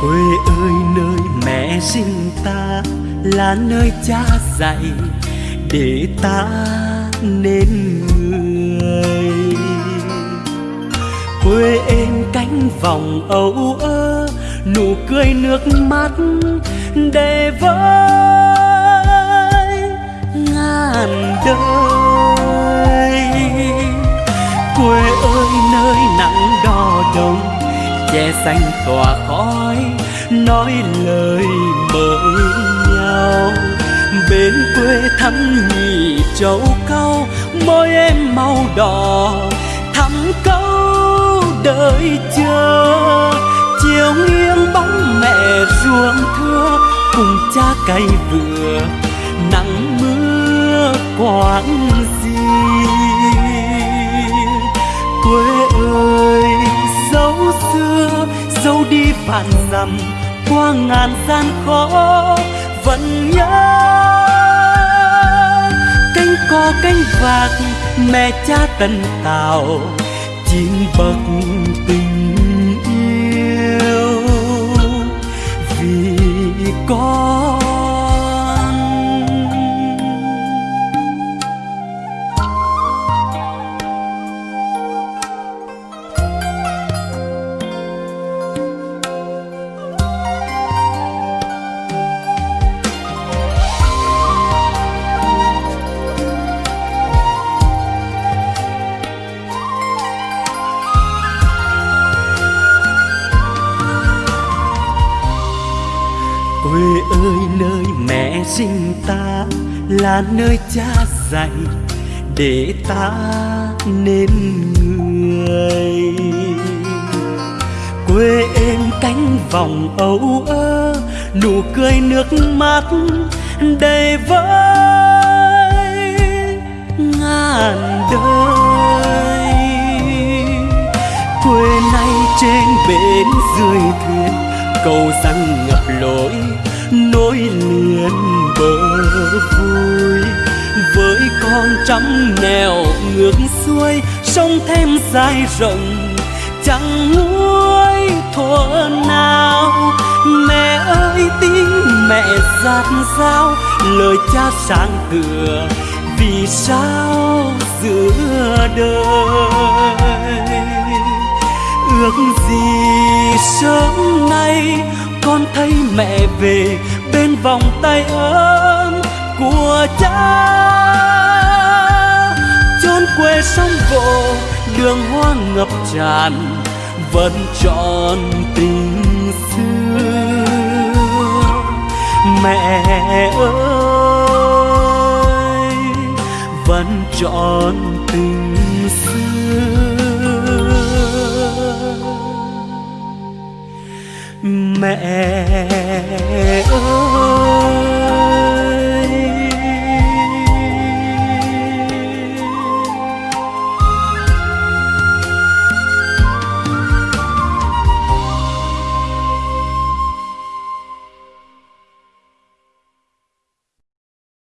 quê ơi, nơi mẹ sinh ta là nơi cha dạy để ta nên người. Quê em cánh vòng âu ơ, nụ cười nước mắt để với ngàn đời. Quê ơi, nơi nắng đo đông, che xanh tỏa khói nói lời mời nhau. Bên quê thăm nhị châu câu môi em màu đỏ. Thắm câu đợi chờ, chiều nghiêng bóng mẹ ruộng thưa, cùng cha cày vừa. Nắng mưa quãng vạn qua ngàn gian khó vẫn nhớ. Cánh co cánh vạc mẹ cha tần tào chín bậc tình yêu. Vì con quê ơi, nơi mẹ sinh ta là nơi cha dạy để ta nên người. Quê em cánh vòng âu ơ, nụ cười nước mắt đầy với ngàn đời. Quê này trên bến dưới thuyền, cầu răng ngập lối nối liền bờ vui. Với con trăm nẻo ngược xuôi, sông thêm dài rộng, chẳng nguôi thuở nào. Mẹ ơi, tiếng mẹ giạt dao lời cha sáng cửa vì sao giữa đời? Ước gì sớm nay con thấy mẹ về bên vòng tay ấm của cha. Chốn quê sông vỗ, đường hoa ngập tràn, vẫn trọn tình xưa. Mẹ ơi, vẫn trọn tình xưa mẹ